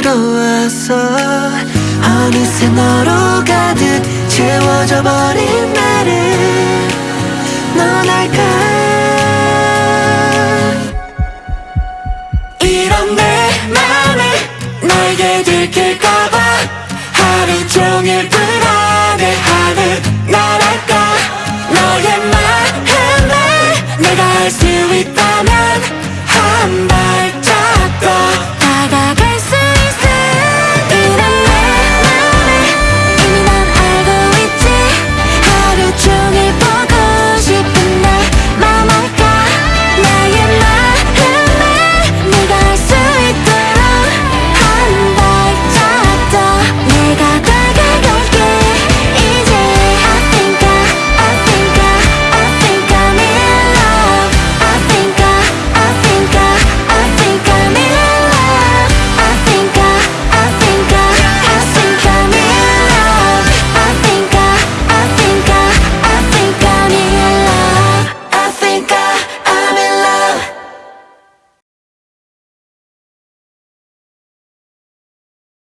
들어와서 어느새 너로 가득 채워져 버린 나를 넌 알까? 이런 내 맘을 날개 들킬까봐 하루 종일 불